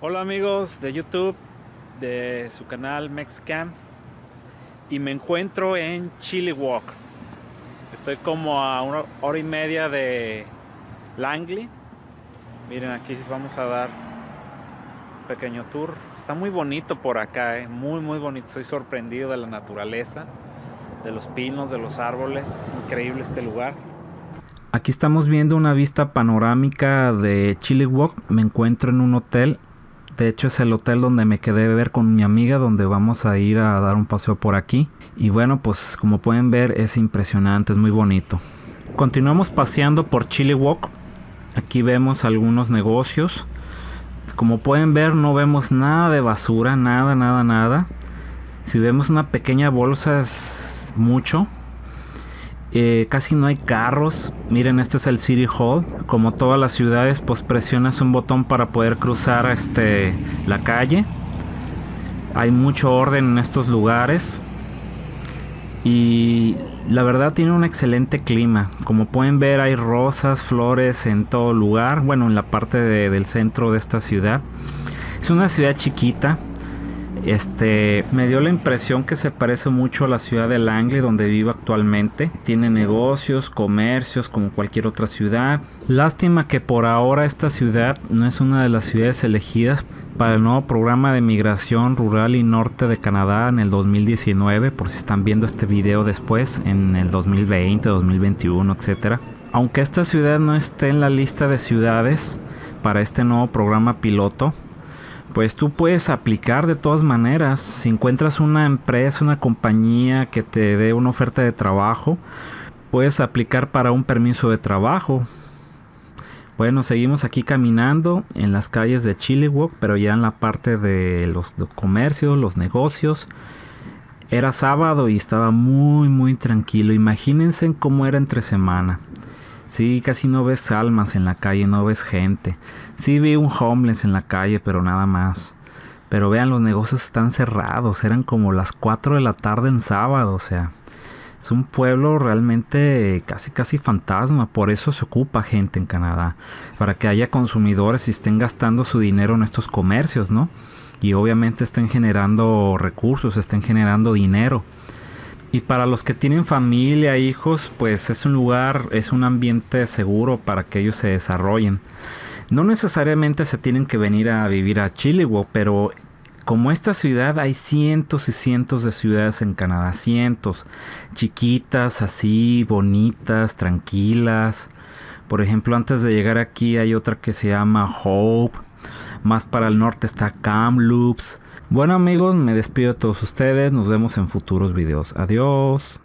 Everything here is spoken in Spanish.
Hola amigos de YouTube, de su canal Mexcam y me encuentro en Chili Walk. Estoy como a una hora y media de Langley. Miren, aquí vamos a dar un pequeño tour. Está muy bonito por acá, eh, muy muy bonito. Estoy sorprendido de la naturaleza, de los pinos, de los árboles. Es increíble este lugar. Aquí estamos viendo una vista panorámica de Chili Walk. Me encuentro en un hotel. De hecho es el hotel donde me quedé de ver con mi amiga donde vamos a ir a dar un paseo por aquí. Y bueno pues como pueden ver es impresionante, es muy bonito. Continuamos paseando por Chili Walk. Aquí vemos algunos negocios. Como pueden ver no vemos nada de basura, nada, nada, nada. Si vemos una pequeña bolsa es mucho eh, casi no hay carros. Miren, este es el City Hall. Como todas las ciudades, pues presionas un botón para poder cruzar este, la calle. Hay mucho orden en estos lugares. Y la verdad tiene un excelente clima. Como pueden ver hay rosas, flores en todo lugar. Bueno, en la parte del centro de esta ciudad. Es una ciudad chiquita. Este me dio la impresión que se parece mucho a la ciudad de Langley donde vivo actualmente. Tiene negocios, comercios como cualquier otra ciudad. Lástima que por ahora esta ciudad no es una de las ciudades elegidas para el nuevo programa de migración rural y norte de Canadá en el 2019, por si están viendo este video después, en el 2020, 2021, etcétera. Aunque esta ciudad no esté en la lista de ciudades para este nuevo programa piloto, pues tú puedes aplicar de todas maneras. Si encuentras una empresa, una compañía que te dé una oferta de trabajo, puedes aplicar para un permiso de trabajo. Bueno, seguimos aquí caminando en las calles de Chilliwack, pero ya en la parte de los comercios, los negocios. Era sábado y estaba muy muy tranquilo. Imagínense cómo era entre semana. Sí, casi no ves almas en la calle, no ves gente. Sí vi un homeless en la calle, pero nada más. Pero vean, los negocios están cerrados. Eran como las 4 de la tarde en sábado, o sea. Es un pueblo realmente casi casi fantasma, por eso se ocupa gente en Canadá, para que haya consumidores y estén gastando su dinero en estos comercios, ¿no? Y obviamente estén generando recursos, estén generando dinero. Y para los que tienen familia, hijos, pues es un lugar, es un ambiente seguro para que ellos se desarrollen. No necesariamente se tienen que venir a vivir a Chilliwack, pero como esta ciudad hay cientos y cientos de ciudades en Canadá, cientos, chiquitas, así, bonitas, tranquilas. Por ejemplo, antes de llegar aquí hay otra que se llama Hope. Más para el norte está Kamloops. Bueno amigos, me despido de todos ustedes. Nos vemos en futuros videos. Adiós.